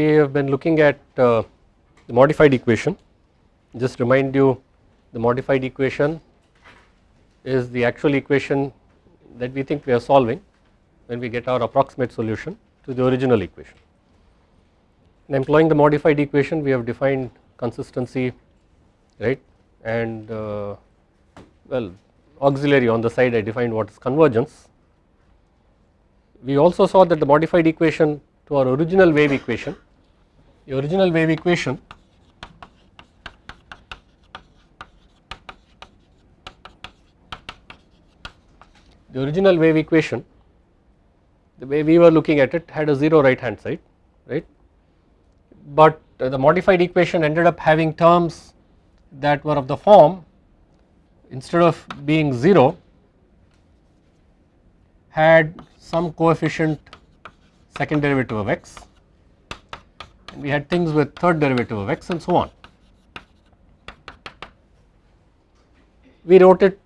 we have been looking at uh, the modified equation just remind you the modified equation is the actual equation that we think we are solving when we get our approximate solution to the original equation. In employing the modified equation we have defined consistency right and uh, well auxiliary on the side I defined what is convergence. We also saw that the modified equation to our original wave equation, the original wave equation. The original wave equation the way we were looking at it had a 0 right hand side right? But the modified equation ended up having terms that were of the form instead of being 0 had some coefficient second derivative of x we had things with third derivative of x and so on. We wrote it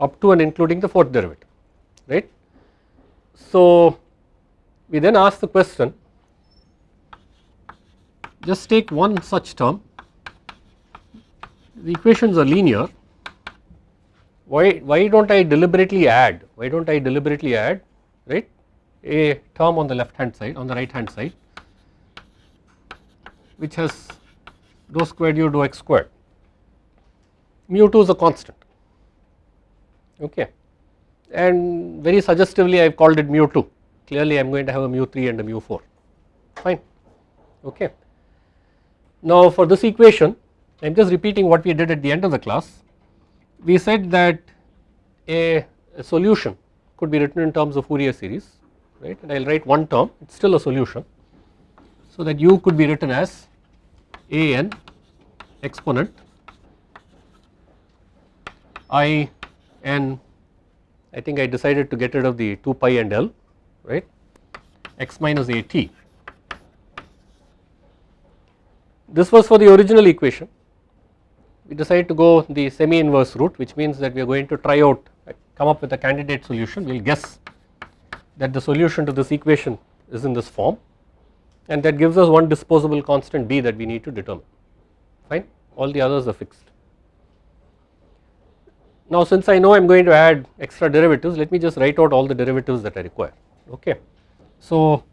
up to and including the fourth derivative right. So we then asked the question just take one such term the equations are linear why why don't I deliberately add why don't I deliberately add right a term on the left hand side on the right hand side which has dou squared u dou x squared. Mu 2 is a constant okay? And very suggestively I have called it mu 2 clearly I am going to have a mu 3 and a mu 4 fine okay. Now for this equation I am just repeating what we did at the end of the class. We said that a, a solution could be written in terms of Fourier series right? And I will write one term. It is still a solution. So that u could be written as a n exponent i n I think I decided to get rid of the 2 pi and L right? X minus a t. This was for the original equation. We decided to go the semi inverse route which means that we are going to try out come up with a candidate solution. We will guess that the solution to this equation is in this form and that gives us one disposable constant b that we need to determine fine all the others are fixed. Now since I know I am going to add extra derivatives let me just write out all the derivatives that I require okay. So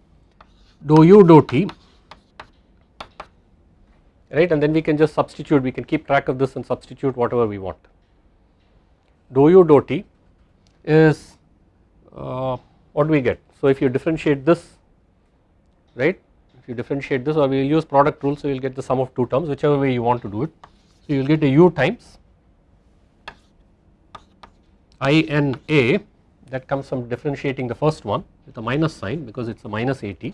dou u dou t right and then we can just substitute we can keep track of this and substitute whatever we want. Dou u dou t is uh, what do we get so if you differentiate this right you differentiate this or we will use product rule so you will get the sum of two terms whichever way you want to do it. So you will get a u times INA that comes from differentiating the first one with a minus sign because it is a minus AT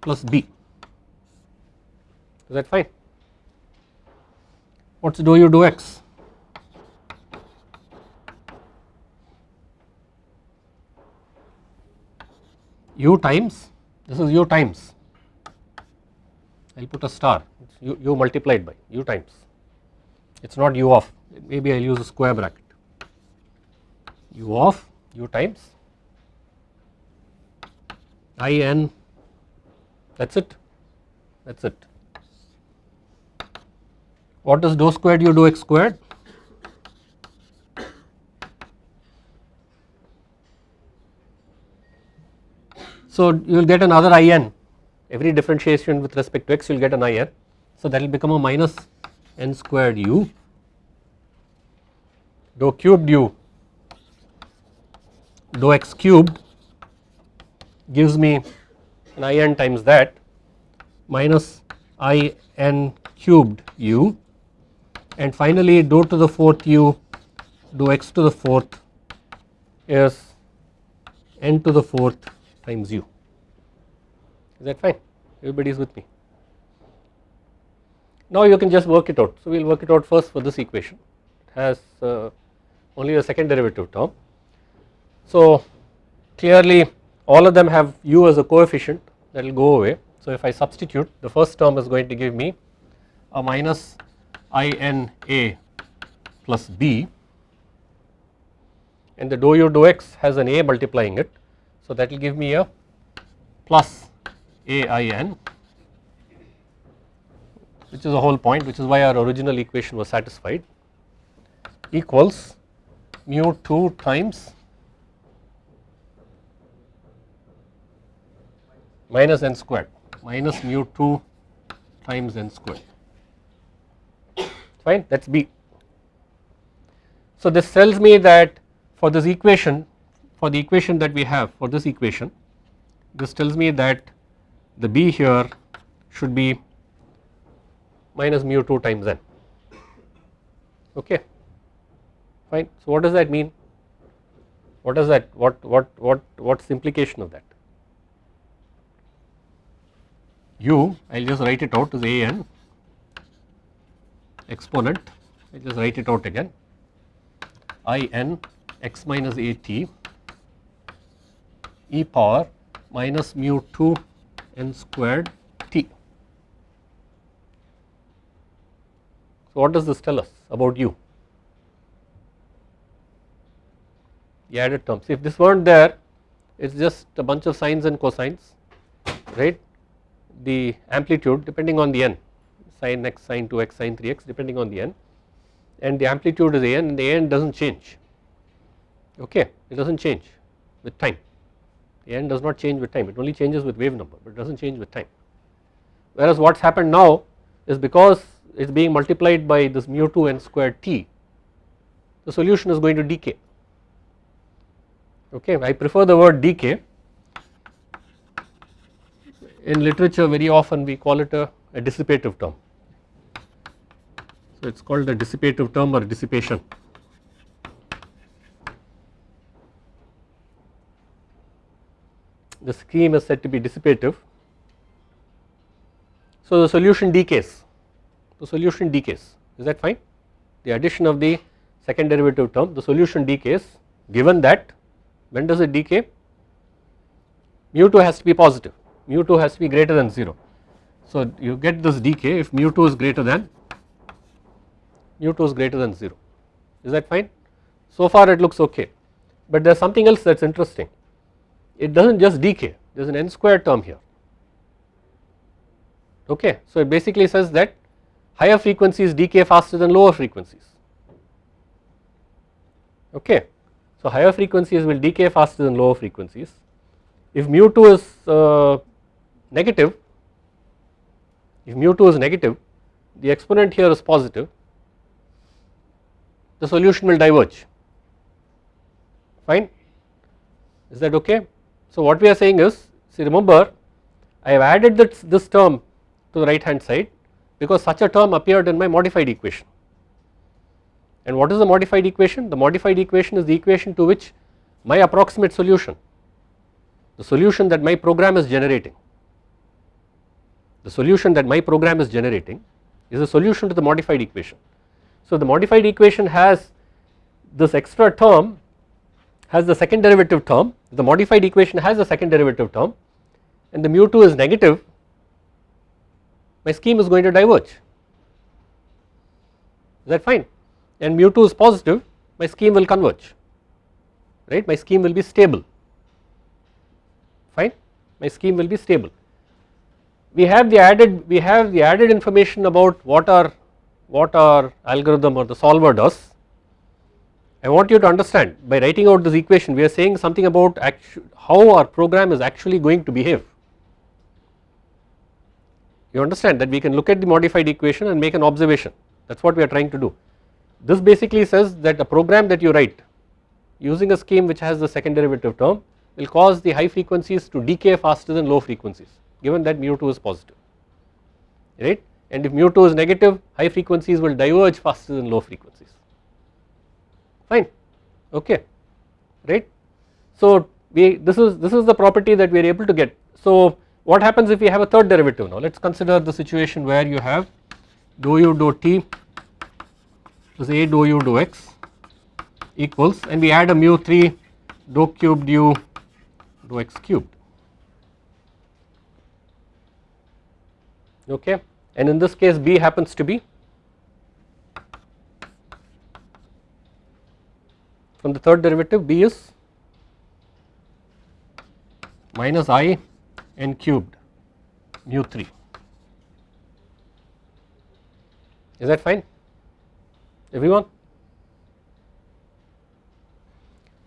plus B is that fine. What is dou u dou x? U times this is u times. I will put a star. U, u multiplied by u times. It is not u of maybe I will use a square bracket. U of u times i n that is it. That is it. What is dou squared u dou x squared? So you will get another i n. Every differentiation with respect to x you will get an i n. So that will become a minus n squared u. Dou cubed u. Dou x cubed gives me an i n times that minus i n cubed u. And finally dou to the fourth u dou x to the fourth is n to the fourth times u is that fine everybody is with me. Now you can just work it out so we will work it out first for this equation it has uh, only a second derivative term. So clearly all of them have u as a coefficient that will go away. So if I substitute the first term is going to give me a minus i n a plus b and the dou u dou x has an a multiplying it. So that will give me a plus A i n which is the whole point which is why our original equation was satisfied equals mu 2 times minus n squared minus mu 2 times n squared fine that is B. So this tells me that for this equation for the equation that we have for this equation this tells me that the B here should be minus mu 2 times n. Okay fine. So what does that mean? What does that what what what what's the implication of that? U I will just write it out as a n exponent I will just write it out again. I n x minus a t e power minus mu 2 n squared t. So what does this tell us about u? The added terms. If this weren't there, it is just a bunch of sines and cosines, right? The amplitude depending on the n, sin x, sin 2x, sin 3x depending on the n and the amplitude is a n and the a n does not change, okay, it does not change with time. N does not change with time, it only changes with wave number, but it does not change with time. Whereas what has happened now is because it is being multiplied by this mu 2 n squared t, the solution is going to decay. Okay I prefer the word decay. In literature very often we call it a, a dissipative term. So it is called a dissipative term or dissipation the scheme is said to be dissipative so the solution decays the solution decays is that fine the addition of the second derivative term the solution decays given that when does it decay? Mu 2 has to be positive, mu 2 has to be greater than 0. So you get this decay if mu 2 is greater than mu 2 is greater than 0 is that fine? So far it looks okay but there is something else that is interesting it does not just decay there is an n square term here okay. So it basically says that higher frequencies decay faster than lower frequencies okay. So higher frequencies will decay faster than lower frequencies. If mu 2 is uh, negative, if mu 2 is negative, the exponent here is positive, the solution will diverge, fine, is that okay? So what we are saying is, see remember I have added this, this term to the right hand side because such a term appeared in my modified equation. And what is the modified equation? The modified equation is the equation to which my approximate solution, the solution that my program is generating, the solution that my program is generating is a solution to the modified equation. So the modified equation has this extra term has the second derivative term, the modified equation has the second derivative term and the mu 2 is negative, my scheme is going to diverge, is that fine? and mu 2 is positive my scheme will converge right my scheme will be stable fine my scheme will be stable. We have the added we have the added information about what our what our algorithm or the solver does. I want you to understand by writing out this equation we are saying something about how our program is actually going to behave. You understand that we can look at the modified equation and make an observation that is what we are trying to do. This basically says that a program that you write using a scheme which has the second derivative term will cause the high frequencies to decay faster than low frequencies given that mu 2 is positive right and if mu 2 is negative high frequencies will diverge faster than low frequencies fine. Okay. Right. So we this is this is the property that we are able to get. So what happens if we have a third derivative now? Let us consider the situation where you have dou u dou t is a dou u dou x equals and we add a mu 3 dou cubed u dou x cubed. Okay? And in this case b happens to be from the third derivative b is minus i n cubed mu 3 is that fine everyone.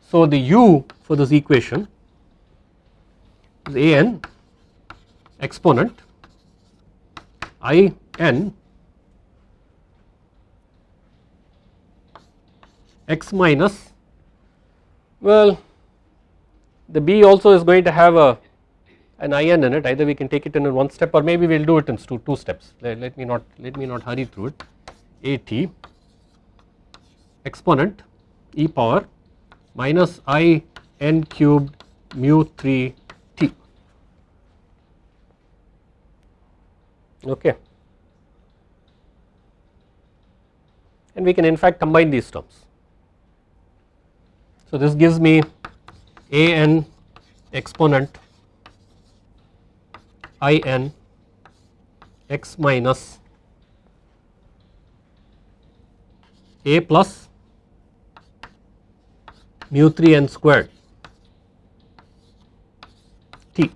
So the u for this equation is a n exponent i n x minus well the b also is going to have a an in in it. Either we can take it in one step or maybe we will do it in two, two steps. Let, let me not let me not hurry through it. A t exponent e power minus i n cubed mu 3 t. Okay. And we can in fact combine these terms so this gives me a n exponent i n x minus a plus mu 3 n squared t.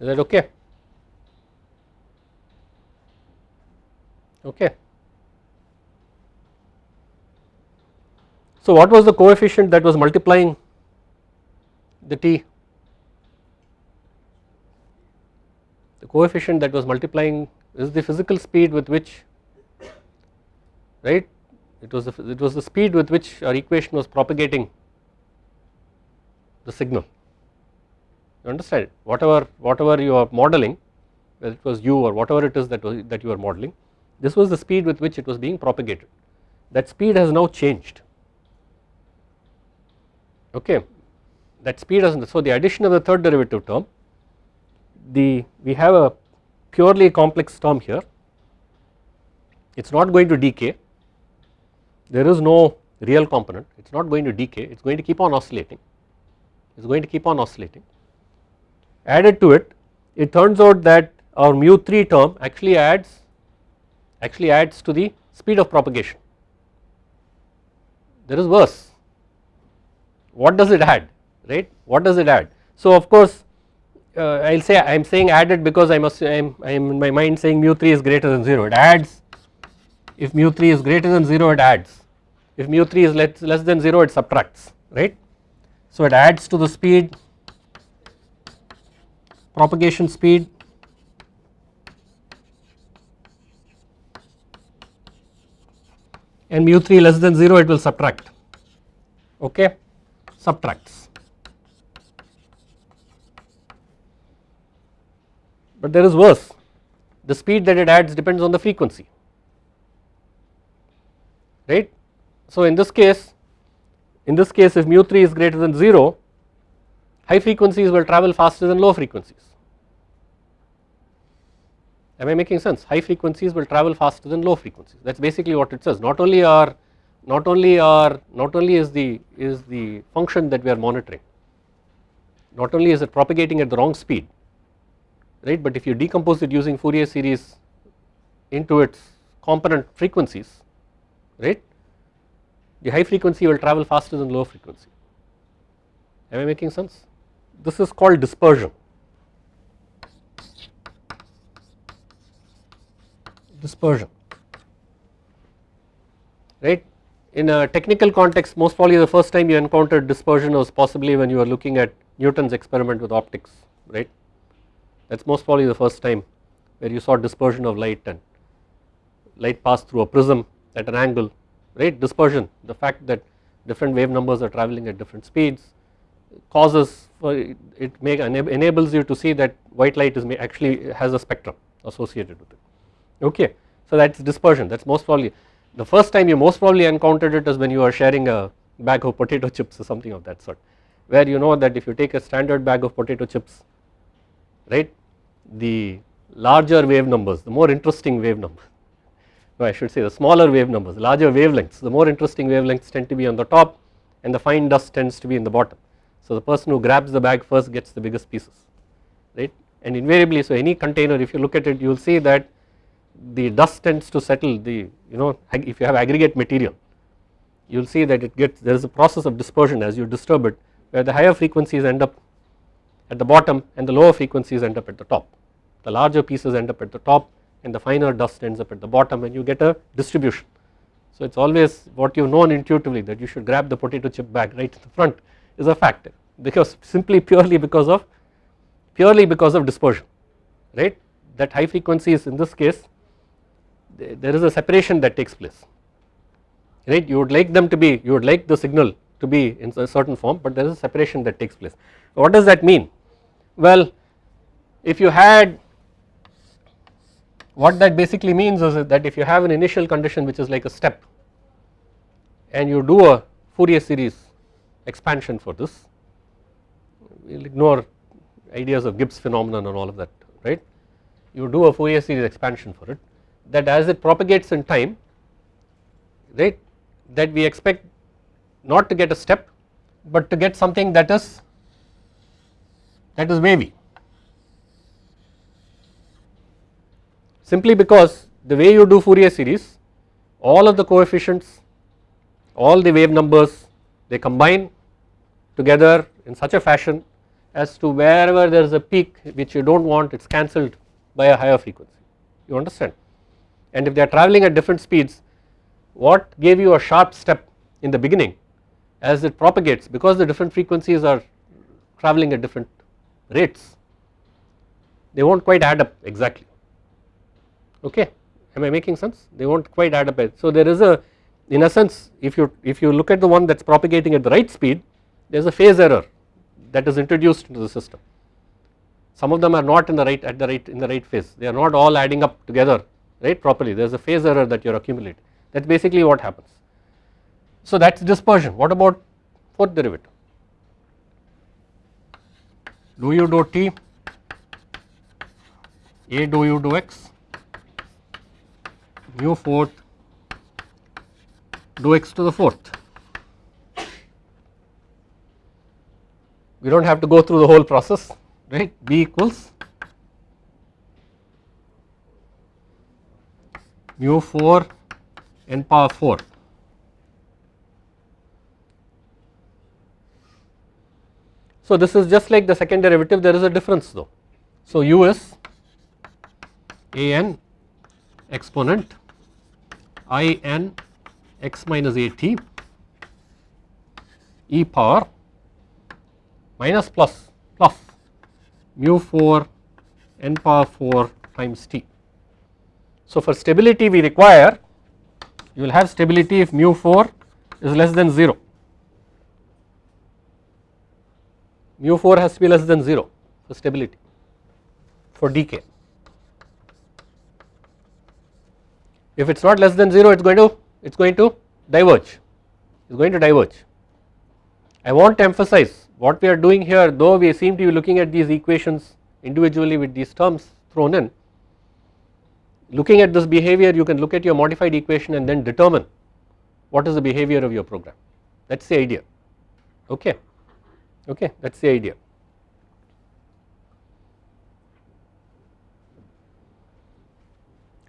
Is that okay? Okay so what was the coefficient that was multiplying the t? The coefficient that was multiplying is the physical speed with which right? It was the, it was the speed with which our equation was propagating the signal. You understand? Whatever whatever you are modeling whether it was u or whatever it is that was that you are modeling this was the speed with which it was being propagated. That speed has now changed okay. That speed has so the addition of the third derivative term the we have a purely complex term here. It is not going to decay. There is no real component. It is not going to decay. It is going to keep on oscillating. It is going to keep on oscillating. Added to it it turns out that our mu 3 term actually adds actually adds to the speed of propagation. There is worse what does it add right? What does it add? So of course uh, I will say I am saying added because I must I am, I am in my mind saying mu 3 is greater than 0 it adds. If mu 3 is greater than 0 it adds. If mu 3 is less, less than 0 it subtracts right. So it adds to the speed propagation speed and mu 3 less than 0 it will subtract okay subtracts. But there is worse. The speed that it adds depends on the frequency. Right. So in this case in this case if mu 3 is greater than 0 high frequencies will travel faster than low frequencies. Am I making sense? High frequencies will travel faster than low frequencies. That is basically what it says. Not only are not only are not only is the is the function that we are monitoring not only is it propagating at the wrong speed right but if you decompose it using Fourier series into its component frequencies right the high frequency will travel faster than low frequency. Am I making sense? This is called dispersion. Dispersion. Right in a technical context most probably the first time you encountered dispersion was possibly when you were looking at Newton's experiment with optics right? That is most probably the first time where you saw dispersion of light and light pass through a prism at an angle right? Dispersion the fact that different wave numbers are traveling at different speeds causes it make enables you to see that white light is actually has a spectrum associated with it. Okay so that is dispersion. That is most probably the first time you most probably encountered it is when you are sharing a bag of potato chips or something of that sort where you know that if you take a standard bag of potato chips right the larger wave numbers the more interesting wave numbers no I should say the smaller wave numbers larger wavelengths the more interesting wavelengths tend to be on the top and the fine dust tends to be in the bottom. So the person who grabs the bag first gets the biggest pieces right? And invariably so any container if you look at it you will see that the dust tends to settle the you know if you have aggregate material you will see that it gets there is a process of dispersion as you disturb it where the higher frequencies end up at the bottom and the lower frequencies end up at the top. The larger pieces end up at the top and the finer dust ends up at the bottom and you get a distribution. So it is always what you have known intuitively that you should grab the potato chip bag right in the front is a fact because simply purely because of purely because of dispersion right that high frequencies in this case there is a separation that takes place right you would like them to be you would like the signal to be in a certain form but there is a separation that takes place. What does that mean? Well if you had what that basically means is that if you have an initial condition which is like a step and you do a Fourier series expansion for this we will ignore ideas of Gibbs phenomenon and all of that right you do a Fourier series expansion for it that as it propagates in time right that we expect not to get a step but to get something that is that is wavy. Simply because the way you do Fourier series all of the coefficients all the wave numbers they combine together in such a fashion as to wherever there is a peak which you do not want it is cancelled by a higher frequency. You understand and if they are travelling at different speeds what gave you a sharp step in the beginning? As it propagates because the different frequencies are travelling at different rates they will not quite add up exactly. Okay? Am I making sense? They will not quite add up. So there is a in a sense if you if you look at the one that is propagating at the right speed there is a phase error that is introduced into the system. Some of them are not in the right at the right in the right phase. They are not all adding up together right properly. There is a phase error that you are accumulating. That is basically what happens. So that is dispersion. What about fourth derivative? Do u do t? A do u do x? Mu fourth. Do x to the fourth. We do not have to go through the whole process right? B equals mu 4 n power 4 So this is just like the second derivative there is a difference though. So u is a n exponent i n x minus a t e power minus plus plus mu 4 n power 4 times t. So for stability we require you will have stability if mu 4 is less than 0 mu 4 has to be less than 0 for stability for decay. If it is not less than 0 it is going to it is going to diverge it is going to diverge. I want to emphasize what we are doing here though we seem to be looking at these equations individually with these terms thrown in looking at this behavior you can look at your modified equation and then determine what is the behavior of your program. That is the idea. Okay. Okay that is the idea.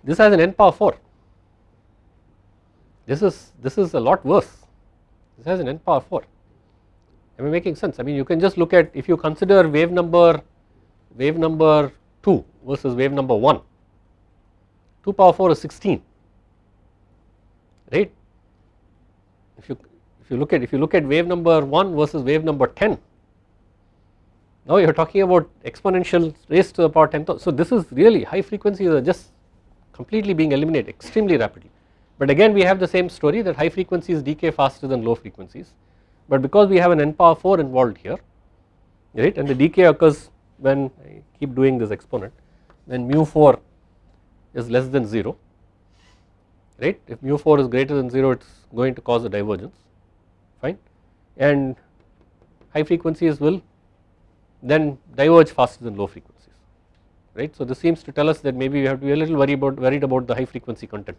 This has an n power 4 this is this is a lot worse. This has an n power 4 am I making sense? I mean you can just look at if you consider wave number wave number 2 versus wave number 1 2 power 4 is 16 right? If you if you look at if you look at wave number 1 versus wave number 10 now you are talking about exponential raised to the power 10 so this is really high frequencies are just completely being eliminated extremely rapidly. But again we have the same story that high frequencies decay faster than low frequencies. But because we have an n power 4 involved here right and the decay occurs when I keep doing this exponent when mu 4 is less than 0 right? If mu 4 is greater than 0 it is going to cause a divergence fine. And high frequencies will then diverge faster than low frequencies right. So this seems to tell us that maybe we have to be a little worried about worried about the high frequency content.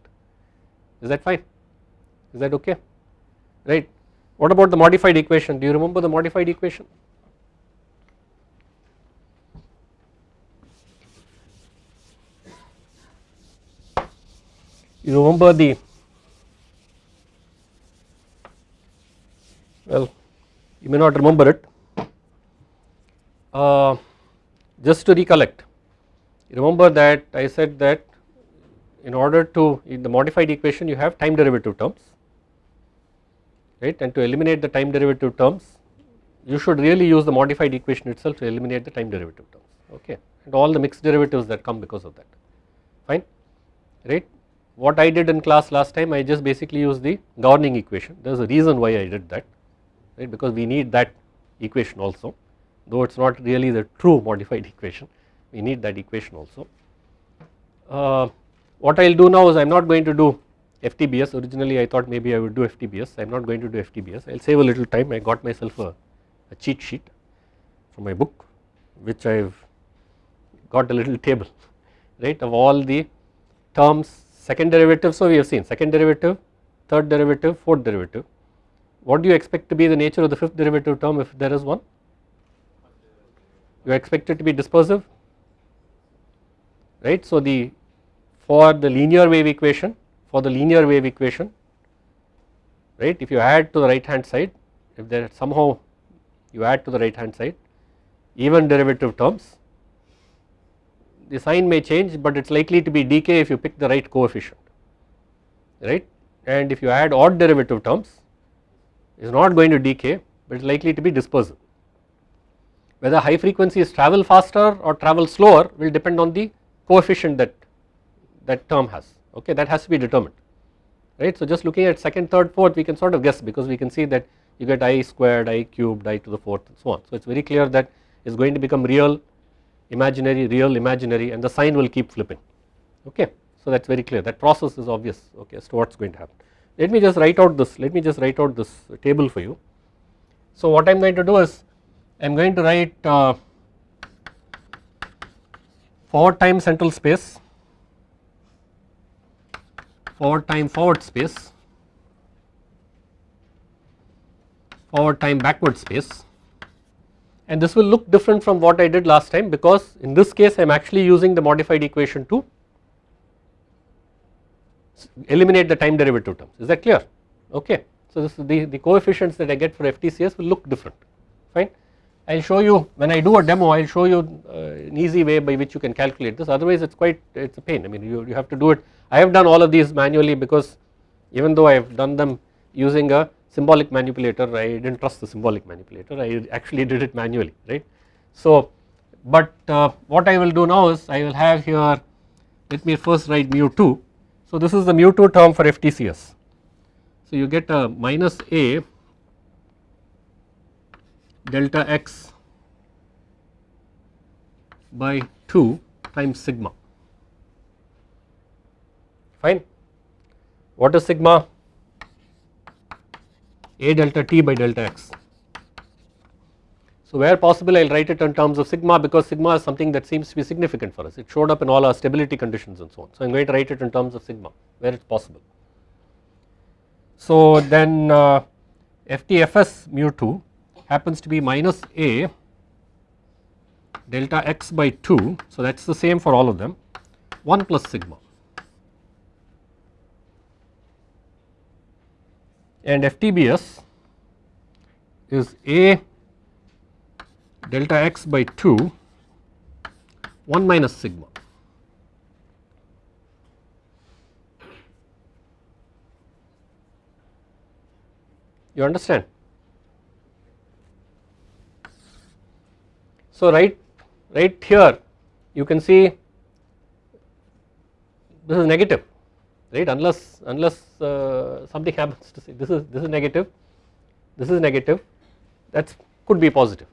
Is that fine? Is that okay? Right. What about the modified equation? Do you remember the modified equation you remember the well you may not remember it. Uh, just to recollect remember that I said that in order to in the modified equation you have time derivative terms right? And to eliminate the time derivative terms you should really use the modified equation itself to eliminate the time derivative terms okay? And all the mixed derivatives that come because of that. Fine? Right. What I did in class last time I just basically used the governing equation. There is a reason why I did that right? Because we need that equation also. Though it is not really the true modified equation we need that equation also. Uh, what I will do now is I am not going to do FTBS originally I thought maybe I would do FTBS I am not going to do FTBS I will save a little time. I got myself a, a cheat sheet from my book which I have got a little table right of all the terms second derivative so we have seen second derivative third derivative fourth derivative. What do you expect to be the nature of the fifth derivative term if there is one? You expect it to be dispersive right? So the for the linear wave equation for the linear wave equation right? If you add to the right hand side if there somehow you add to the right hand side even derivative terms the sign may change but it is likely to be decay if you pick the right coefficient right and if you add odd derivative terms it is not going to decay but it is likely to be dispersive. Whether high frequencies travel faster or travel slower will depend on the coefficient that that term has okay that has to be determined right. So just looking at second third fourth we can sort of guess because we can see that you get i squared i cubed i to the fourth and so on. So it is very clear that it is going to become real imaginary real imaginary and the sign will keep flipping okay. So that is very clear that process is obvious okay as to what is going to happen. Let me just write out this let me just write out this table for you. So what I am going to do is I am going to write uh, forward time central space forward time forward space forward time backward space and this will look different from what I did last time because in this case I am actually using the modified equation to eliminate the time derivative terms. Is that clear? Okay. So this the, the coefficients that I get for FTCS will look different. Fine. I will show you when I do a demo I will show you uh, an easy way by which you can calculate this. Otherwise it is quite it is a pain. I mean you, you have to do it. I have done all of these manually because even though I have done them using a symbolic manipulator I did not trust the symbolic manipulator I actually did it manually right. So but uh, what I will do now is I will have here let me first write mu 2 so this is the mu 2 term for FTCS so you get a minus a delta x by 2 times sigma. Fine? What is sigma a delta t by delta x. So where possible I will write it in terms of sigma because sigma is something that seems to be significant for us it showed up in all our stability conditions and so on. So I am going to write it in terms of sigma where it is possible. So then uh, FTFS mu 2 happens to be minus a delta x by 2 so that is the same for all of them 1 plus sigma and FTBS is A delta x by 2 1 minus sigma. You understand? So right right here you can see this is negative right? Unless unless uh, something happens to say this is this is negative this is negative that could be positive.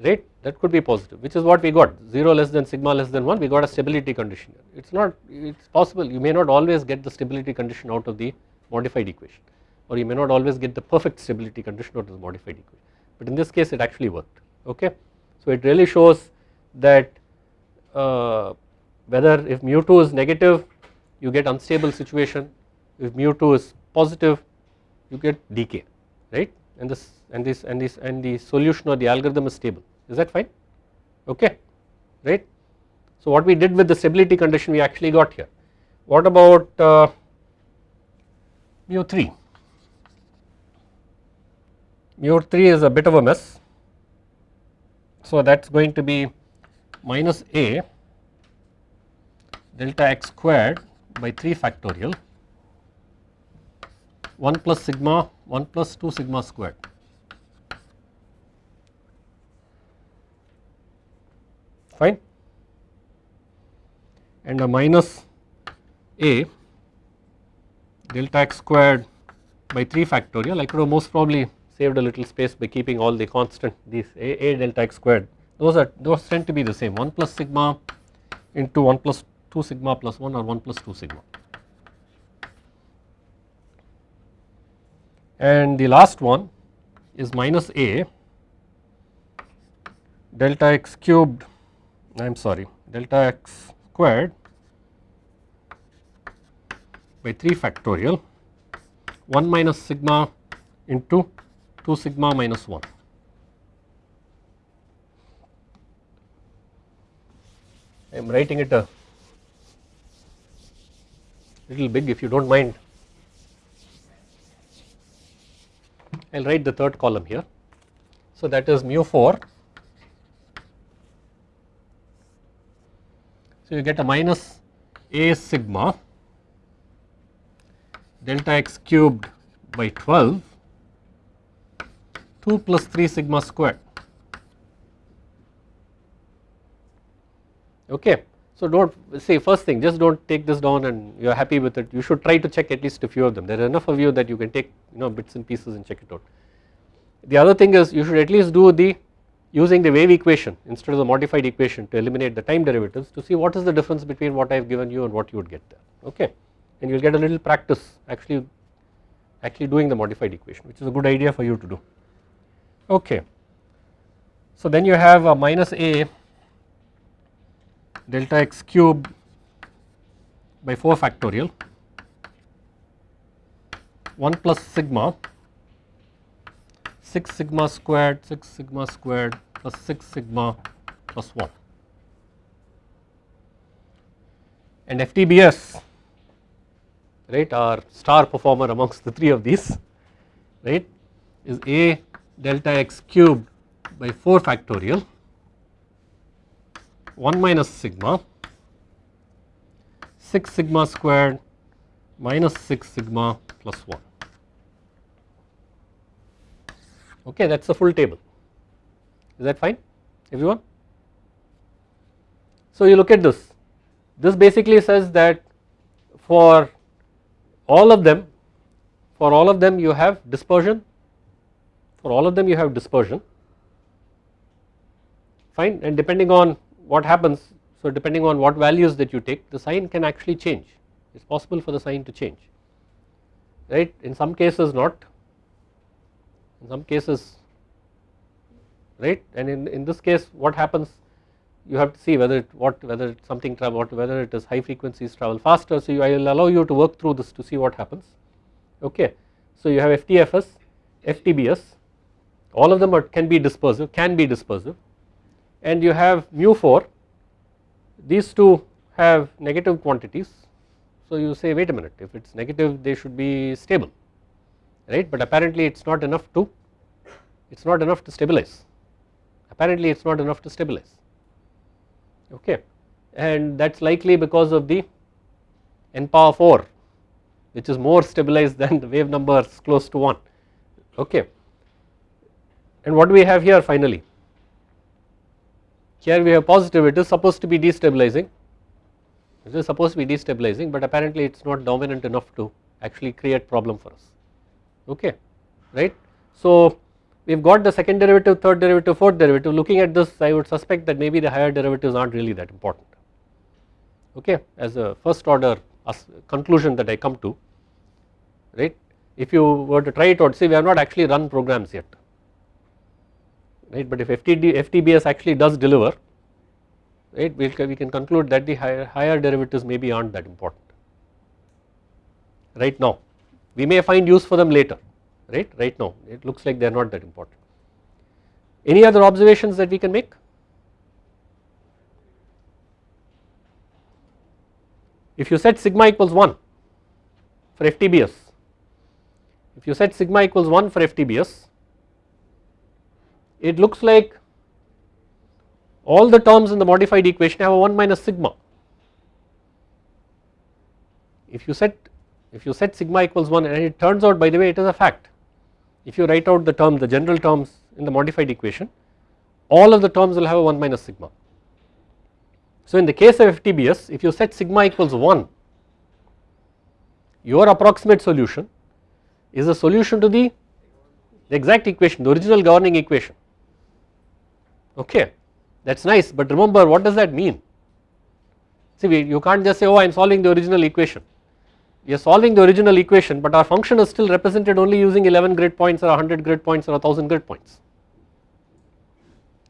Right? That could be positive which is what we got. 0 less than sigma less than 1 we got a stability condition. It is not it is possible. You may not always get the stability condition out of the modified equation or you may not always get the perfect stability condition out of the modified equation. But in this case it actually worked okay. So it really shows that uh, whether if mu2 is negative you get unstable situation if mu2 is positive you get decay right? And this and this and this and the solution or the algorithm is stable. Is that fine? Okay right. So what we did with the stability condition we actually got here. What about uh, mu 3 mu 3 is a bit of a mess. So that is going to be minus a delta x squared by 3 factorial. 1 plus sigma 1 plus 2 sigma squared. Fine. And a minus a delta x squared by 3 factorial. I could have most probably saved a little space by keeping all the constant these a, a delta x squared. Those are those tend to be the same. 1 plus sigma into 1 plus 2 sigma plus 1 or 1 plus 2 sigma. And the last one is minus a delta x cubed I am sorry delta x squared by 3 factorial 1 minus sigma into 2 sigma minus 1. I am writing it a little big if you do not mind. I will write the third column here. So that is mu 4. So you get a minus a sigma delta x cubed by 12 2 plus 3 sigma squared okay. So do not say first thing just do not take this down and you are happy with it. You should try to check at least a few of them. There are enough of you that you can take you know bits and pieces and check it out. The other thing is you should at least do the using the wave equation instead of the modified equation to eliminate the time derivatives to see what is the difference between what I have given you and what you would get there. Okay? And you will get a little practice actually actually doing the modified equation which is a good idea for you to do. Okay. So then you have a minus a delta x cube by 4 factorial 1 plus sigma 6 sigma squared 6 sigma squared plus 6 sigma plus 1 and FTBS right our star performer amongst the three of these right is a delta x cubed by 4 factorial 1 minus sigma. 6 sigma squared minus 6 sigma plus 1 okay that is the full table. Is that fine? Everyone. So you look at this. This basically says that for all of them for all of them you have dispersion. For all of them you have dispersion. Fine? And depending on what happens. So depending on what values that you take the sign can actually change. It is possible for the sign to change. Right? In some cases not. In some cases right? And in, in this case what happens? You have to see whether it what whether something travel whether it is high frequencies travel faster. So you, I will allow you to work through this to see what happens. Okay. So you have FTFS, FTBS all of them are, can be dispersive can be dispersive and you have mu 4 these two have negative quantities. So you say wait a minute if it is negative they should be stable right? But apparently it is not enough to it is not enough to stabilize. Apparently it is not enough to stabilize. Okay. And that is likely because of the n power 4 which is more stabilized than the wave numbers close to 1 okay. And what do we have here finally here we have positive it is supposed to be destabilizing. It is supposed to be destabilizing but apparently it is not dominant enough to actually create problem for us. Okay right. So we have got the second derivative third derivative fourth derivative. Looking at this I would suspect that maybe the higher derivatives are not really that important. Okay as a first order conclusion that I come to right? If you were to try it out see we have not actually run programs yet right but if FTD, FTBS actually does deliver right we, we can conclude that the higher, higher derivatives maybe are not that important right now we may find use for them later right right now it looks like they are not that important. Any other observations that we can make? If you set sigma equals 1 for FTBS, if you set sigma equals 1 for FTBS it looks like all the terms in the modified equation have a 1 minus sigma. If you set if you set sigma equals 1 and it turns out by the way it is a fact if you write out the term the general terms in the modified equation all of the terms will have a 1 minus sigma. So in the case of FTBS if you set sigma equals 1 your approximate solution is a solution to the exact equation the original governing equation okay that is nice but remember what does that mean? See we, you can't just say oh I am solving the original equation. We are solving the original equation but our function is still represented only using 11 grid points or 100 grid points or 1000 grid points.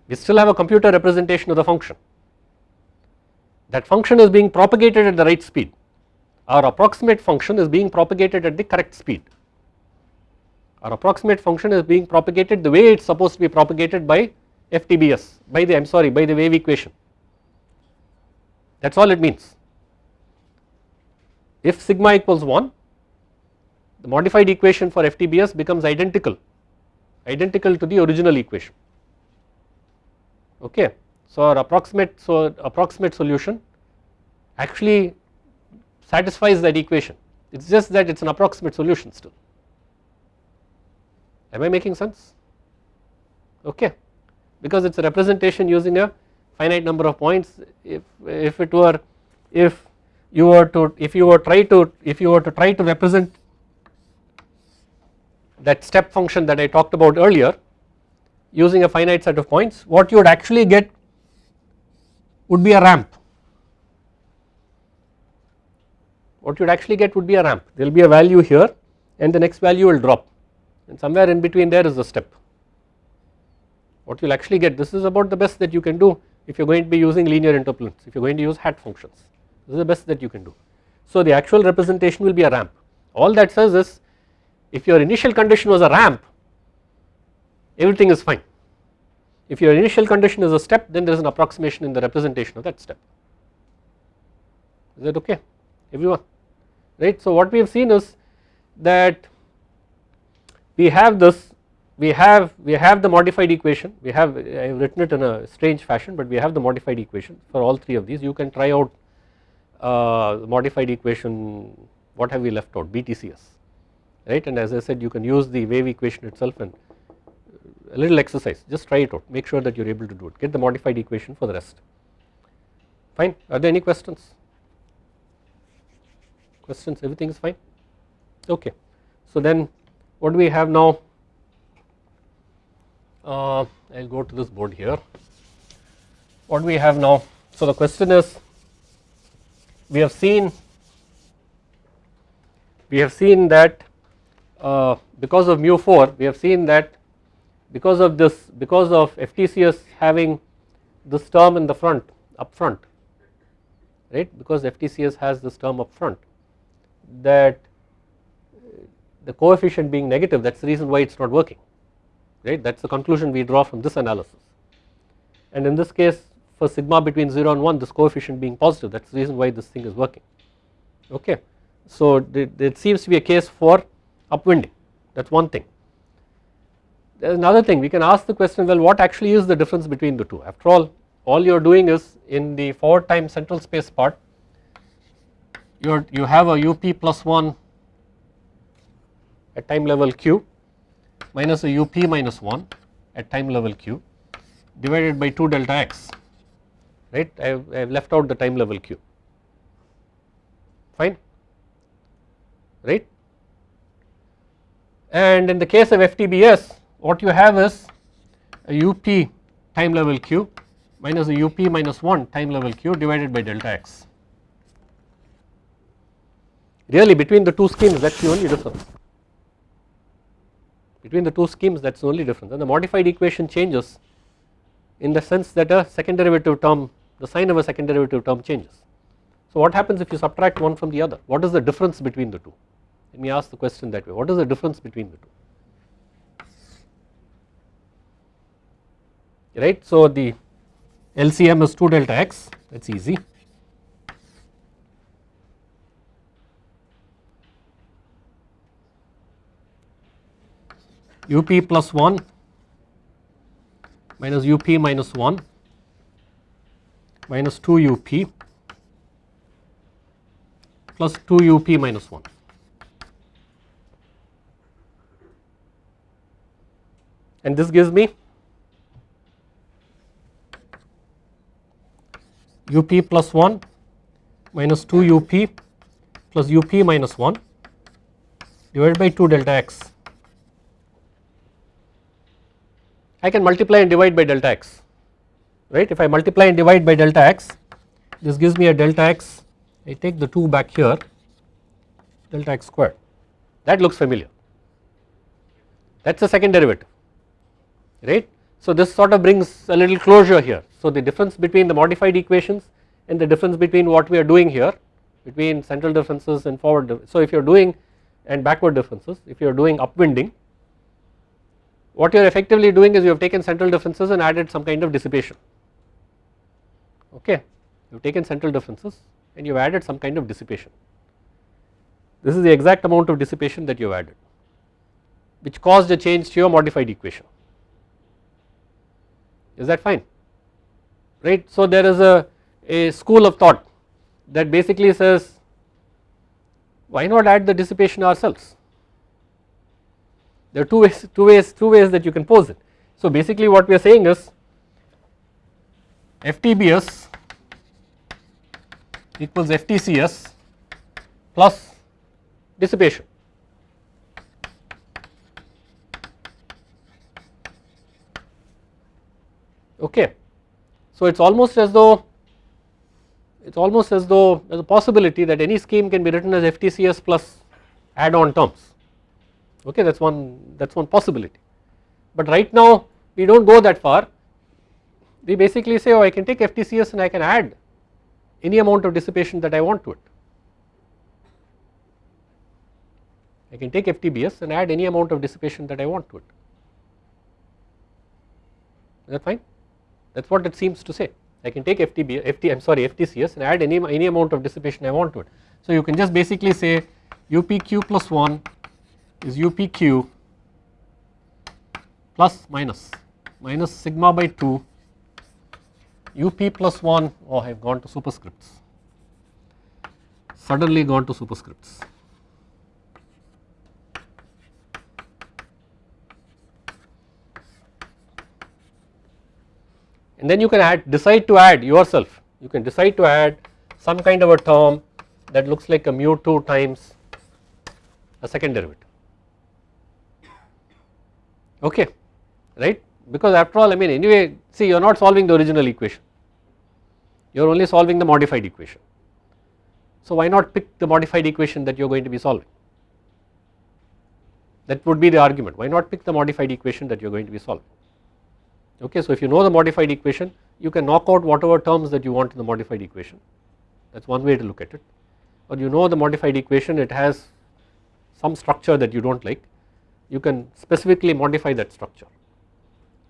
We still have a computer representation of the function. That function is being propagated at the right speed. Our approximate function is being propagated at the correct speed. Our approximate function is being propagated the way it is supposed to be propagated by FTBS by the I am sorry by the wave equation. That is all it means. If sigma equals 1 the modified equation for FTBS becomes identical identical to the original equation. Okay. So our approximate so approximate solution actually satisfies that equation. It is just that it is an approximate solution still. Am I making sense? Okay because it is a representation using a finite number of points. If if it were if you were to if you were try to if you were to try to represent that step function that I talked about earlier using a finite set of points what you would actually get would be a ramp. What you would actually get would be a ramp. There will be a value here and the next value will drop. And somewhere in between there is a step what you will actually get. This is about the best that you can do if you are going to be using linear interpolants if you are going to use hat functions. This is the best that you can do. So the actual representation will be a ramp. All that says is if your initial condition was a ramp everything is fine. If your initial condition is a step then there is an approximation in the representation of that step. Is that okay? Everyone? Right. So what we have seen is that we have this we have we have the modified equation. We have I have written it in a strange fashion but we have the modified equation for all three of these. You can try out uh, modified equation what have we left out? BTCS right? And as I said you can use the wave equation itself and a little exercise. Just try it out. Make sure that you are able to do it. Get the modified equation for the rest. Fine. Are there any questions? Questions? Everything is fine? Okay. So then what do we have now uh, I will go to this board here. What we have now so the question is we have seen we have seen that uh, because of mu 4 we have seen that because of this because of FTCS having this term in the front up front right? Because FTCS has this term up front that the coefficient being negative that is the reason why it is not working right? That is the conclusion we draw from this analysis. And in this case for sigma between 0 and 1 this coefficient being positive that is the reason why this thing is working. Okay. So it seems to be a case for upwinding. That is one thing. There is another thing. We can ask the question well what actually is the difference between the two? After all all you are doing is in the forward time central space part you you have a up plus 1 at time level q minus a up minus 1 at time level q divided by 2 delta x right? I have, I have left out the time level q. Fine? Right? And in the case of FTBS what you have is a up time level q minus a up minus 1 time level q divided by delta x. Really between the two schemes that is the only difference between the two schemes that is the only difference. And the modified equation changes in the sense that a second derivative term the sign of a second derivative term changes. So what happens if you subtract one from the other? What is the difference between the two? Let me ask the question that way. What is the difference between the two? Right. So the LCM is 2 delta x. That is easy up plus 1 minus up minus 1 minus 2 up plus 2 up minus 1. And this gives me up plus 1 minus 2 up plus up minus 1 divided by 2 delta x. I can multiply and divide by delta x right? If I multiply and divide by delta x this gives me a delta x. I take the 2 back here delta x squared. That looks familiar. That is the second derivative right. So this sort of brings a little closure here. So the difference between the modified equations and the difference between what we are doing here between central differences and forward so if you are doing and backward differences if you are doing upwinding what you are effectively doing is you have taken central differences and added some kind of dissipation. Okay? You have taken central differences and you have added some kind of dissipation. This is the exact amount of dissipation that you have added which caused a change to your modified equation. Is that fine? Right? So there is a, a school of thought that basically says why not add the dissipation ourselves there are two ways two ways two ways that you can pose it so basically what we are saying is FTBS equals FTCS plus dissipation. Okay. So it is almost as though it is almost as though there is a possibility that any scheme can be written as FTCS plus add on terms okay that is one that is one possibility. But right now we do not go that far we basically say oh I can take FTCS and I can add any amount of dissipation that I want to it. I can take FTBS and add any amount of dissipation that I want to it. Is that fine? That is what it seems to say. I can take FTB, FT, I am sorry FTCS and add any, any amount of dissipation I want to it. So you can just basically say UPQ plus 1 is UPQ plus minus minus sigma by 2 up plus 1 oh I have gone to superscripts. Suddenly gone to superscripts. And then you can add decide to add yourself. You can decide to add some kind of a term that looks like a mu 2 times a second derivative okay right? Because after all I mean anyway see you are not solving the original equation. You are only solving the modified equation. So why not pick the modified equation that you are going to be solving? That would be the argument. Why not pick the modified equation that you are going to be solving? Okay. So if you know the modified equation you can knock out whatever terms that you want in the modified equation. That is one way to look at it. Or you know the modified equation it has some structure that you do not like you can specifically modify that structure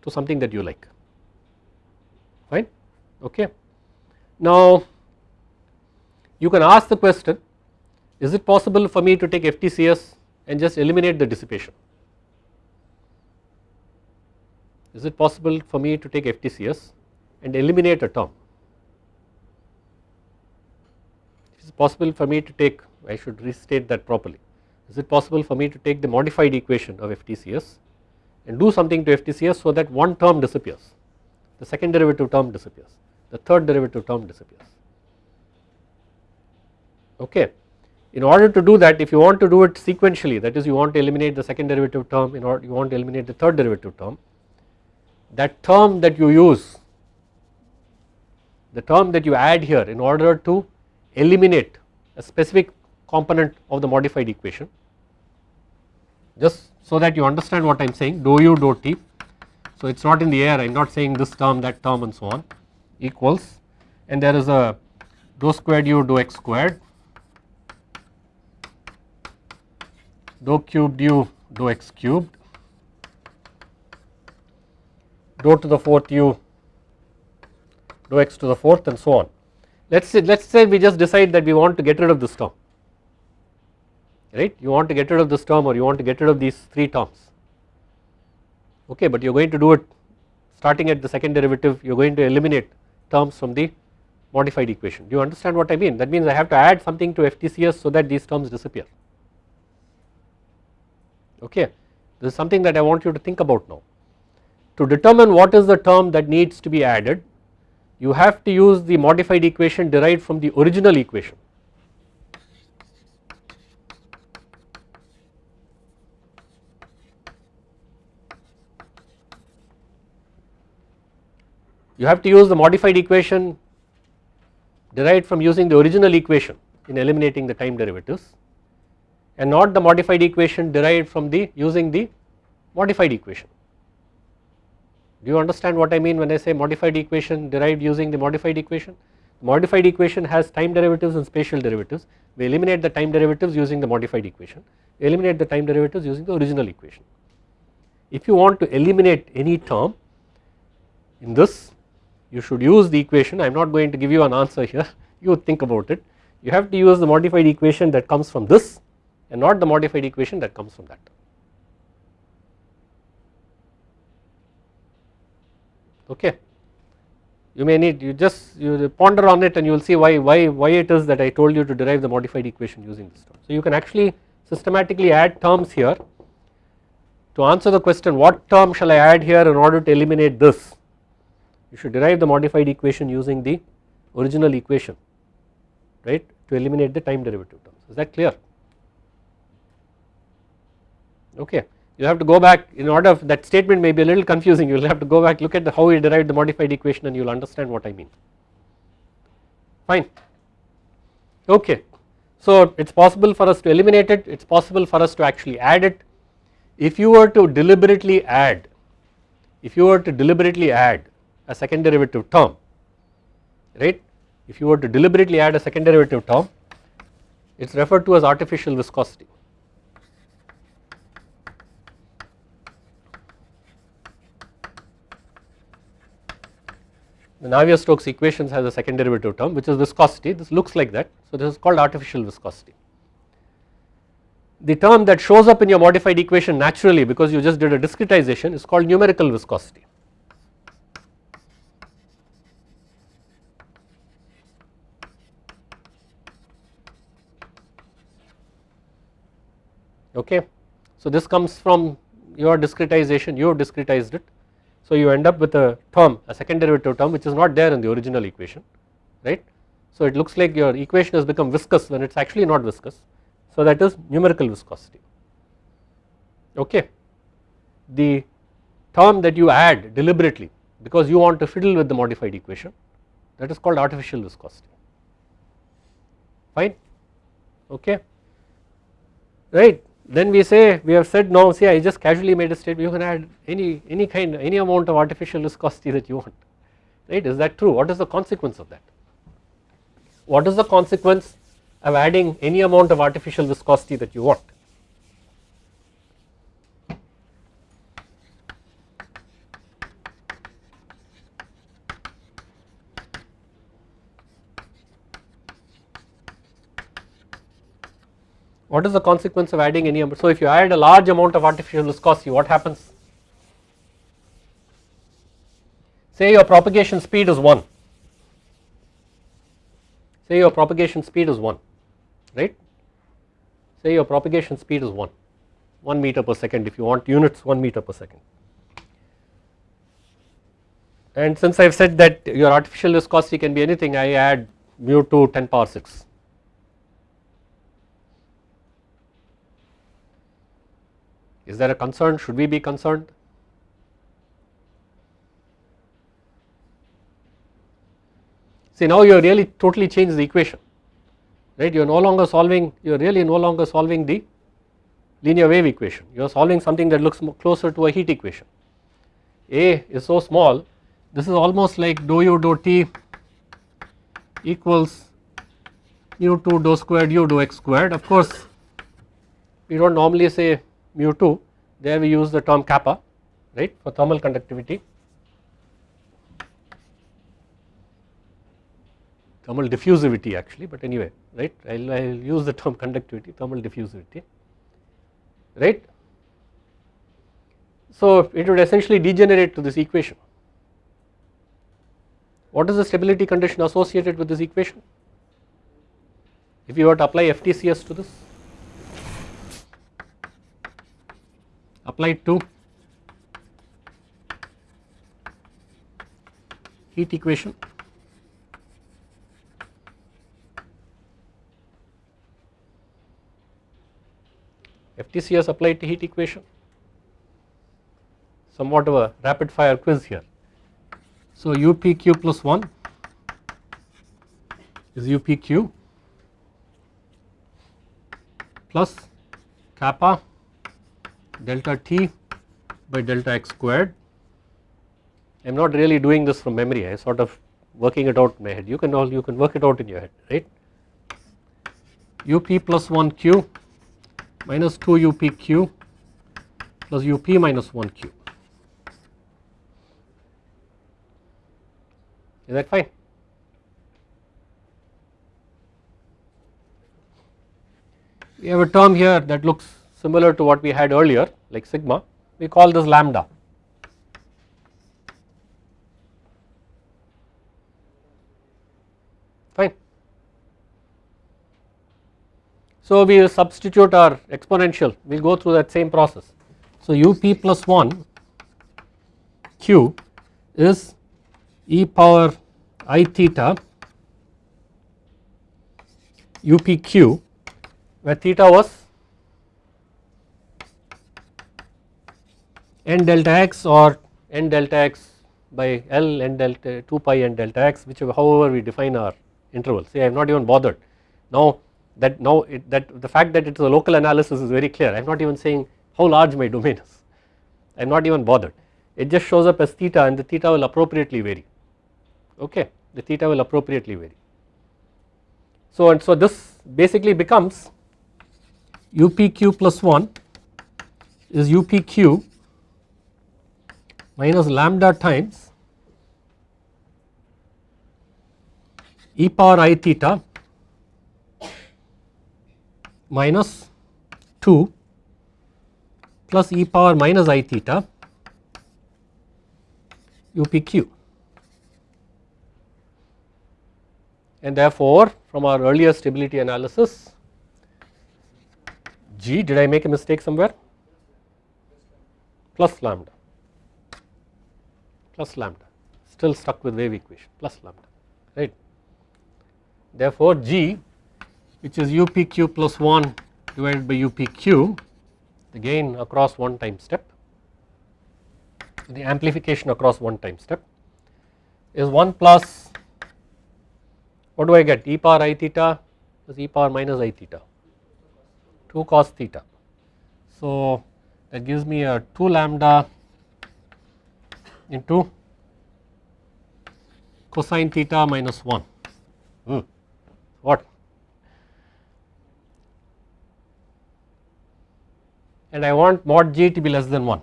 to something that you like. Fine? Okay. Now you can ask the question is it possible for me to take FTCS and just eliminate the dissipation? Is it possible for me to take FTCS and eliminate a term? It is possible for me to take I should restate that properly is it possible for me to take the modified equation of FTCS and do something to FTCS so that one term disappears? The second derivative term disappears. The third derivative term disappears. Okay. In order to do that if you want to do it sequentially that is you want to eliminate the second derivative term in order you want to eliminate the third derivative term that term that you use the term that you add here in order to eliminate a specific component of the modified equation. Just so that you understand what I am saying dou u dou t. So it is not in the air I am not saying this term that term and so on equals. And there is a dou squared u dou x squared dou cubed u dou x cubed dou to the fourth u dou x to the fourth and so on. Let us say let us say we just decide that we want to get rid of this term right you want to get rid of this term or you want to get rid of these 3 terms okay but you are going to do it starting at the second derivative you are going to eliminate terms from the modified equation. Do you understand what I mean? That means I have to add something to FTCS so that these terms disappear. Okay, this is something that I want you to think about now. To determine what is the term that needs to be added, you have to use the modified equation derived from the original equation. You have to use the modified equation derived from using the original equation in eliminating the time derivatives and not the modified equation derived from the using the modified equation. Do you understand what I mean when I say modified equation derived using the modified equation? Modified equation has time derivatives and spatial derivatives. We eliminate the time derivatives using the modified equation. Eliminate the time derivatives using the original equation. If you want to eliminate any term in this you should use the equation I am not going to give you an answer here you think about it you have to use the modified equation that comes from this and not the modified equation that comes from that. Okay. You may need you just you ponder on it and you will see why why why it is that I told you to derive the modified equation using this term. So you can actually systematically add terms here to answer the question what term shall I add here in order to eliminate this you should derive the modified equation using the original equation right to eliminate the time derivative terms. Is that clear? Okay. You have to go back in order that statement may be a little confusing you will have to go back look at the, how we derived the modified equation and you will understand what I mean. Fine. Okay. So it is possible for us to eliminate it it is possible for us to actually add it. If you were to deliberately add if you were to deliberately add a second derivative term right if you were to deliberately add a second derivative term it is referred to as artificial viscosity. The Navier-Stokes equations has a second derivative term which is viscosity this looks like that so this is called artificial viscosity. The term that shows up in your modified equation naturally because you just did a discretization is called numerical viscosity. Okay. So this comes from your discretization you have discretized it. So you end up with a term a second derivative term which is not there in the original equation right. So it looks like your equation has become viscous when it is actually not viscous. So that is numerical viscosity. Okay. The term that you add deliberately because you want to fiddle with the modified equation that is called artificial viscosity. Fine? Okay? Right then we say we have said no see I just casually made a statement. You can add any any kind any amount of artificial viscosity that you want. Right? Is that true? What is the consequence of that? What is the consequence of adding any amount of artificial viscosity that you want What is the consequence of adding any so if you add a large amount of artificial viscosity what happens? Say your propagation speed is 1, say your propagation speed is 1 right, say your propagation speed is 1, 1 meter per second if you want units 1 meter per second. And since I have said that your artificial viscosity can be anything I add mu to 10 power 6 Is there a concern? Should we be concerned? See now you really totally changed the equation, right? You are no longer solving, you are really no longer solving the linear wave equation. You are solving something that looks closer to a heat equation. A is so small, this is almost like dou u dou t equals mu 2 dou squared u dou x squared. Of course, we do not normally say mu 2 there we use the term kappa right for thermal conductivity thermal diffusivity actually but anyway right I will use the term conductivity thermal diffusivity right. So it would essentially degenerate to this equation What is the stability condition associated with this equation? If you were to apply FTCS to this, apply to heat equation FTCS applied to heat equation somewhat of a rapid fire quiz here. So UPQ plus 1 is UPQ plus kappa delta T by delta x squared. I am not really doing this from memory, I sort of working it out in my head. You can all you can work it out in your head, right? UP plus 1 Q minus 2 UPQ plus UP minus 1 Q. Is that fine? We have a term here that looks similar to what we had earlier like sigma, we call this lambda. Fine. So we substitute our exponential, we will go through that same process. So up plus 1 q is e power i theta upq where theta was n delta x or n delta x by L n delta 2 pi n delta x whichever however we define our interval. See I am not even bothered. Now that now it, that the fact that it is a local analysis is very clear. I am not even saying how large my domain is. I am not even bothered. It just shows up as theta and the theta will appropriately vary. Okay? The theta will appropriately vary. So and so this basically becomes UPQ plus 1 is UPQ minus lambda times e power i theta minus 2 plus e power minus i theta UPQ. And therefore, from our earlier stability analysis G did I make a mistake somewhere plus lambda plus lambda still stuck with wave equation plus lambda right. Therefore, G which is UPQ plus 1 divided by UPQ the gain across one time step the amplification across one time step is 1 plus what do I get e power i theta plus e power minus i theta 2 cos theta. So that gives me a 2 lambda into cosine theta minus 1 hmm. what? And I want mod g to be less than 1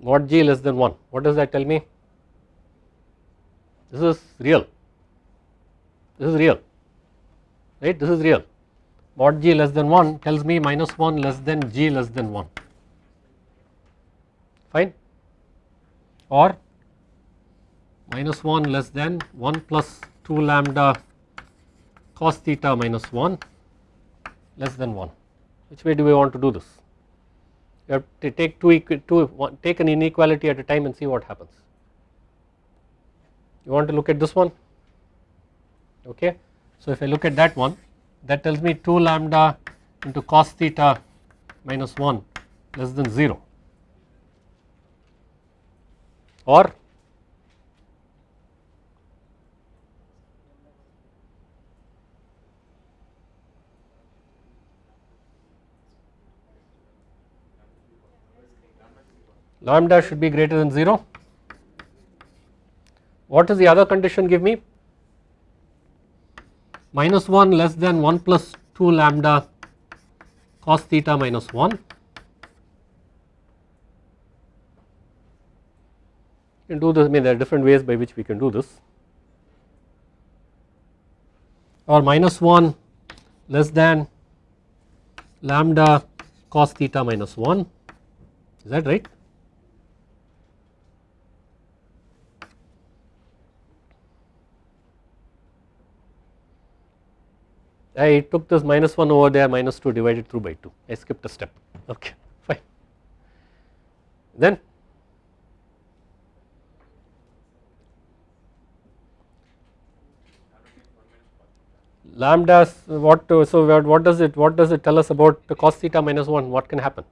mod g less than 1 what does that tell me? This is real. This is real. Right? This is real mod g less than 1 tells me minus 1 less than g less than 1 fine? Or minus 1 less than 1 plus 2 lambda cos theta minus 1 less than 1 which way do we want to do this? You have to take two, two one, take an inequality at a time and see what happens. You want to look at this one? Okay. So if I look at that one that tells me 2 lambda into cos theta minus 1 less than 0 or lambda should be greater than 0 what does the other condition give me? Minus 1 less than 1 plus 2 lambda cos theta minus 1. You can do this, I mean there are different ways by which we can do this or minus 1 less than lambda cos theta minus 1 is that right? I took this minus 1 over there minus 2 divided through by 2 I skipped a step. Okay fine. Then lambdas what so what does it what does it tell us about the cos theta minus 1 what can happen?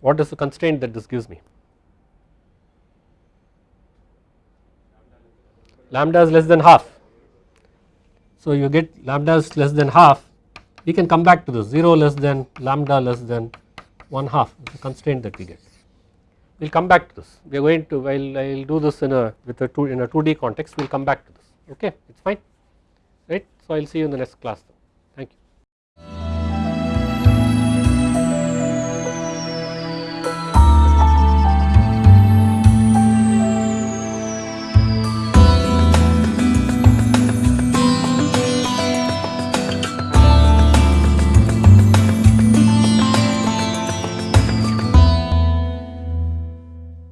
What is the constraint that this gives me lambda is less than half. So you get lambda is less than half we can come back to this 0 less than lambda less than 1 half the constraint that we get. We will come back to this. We are going to I will do this in a with a two in a 2D context we will come back to this. Okay it is fine right? So I will see you in the next class.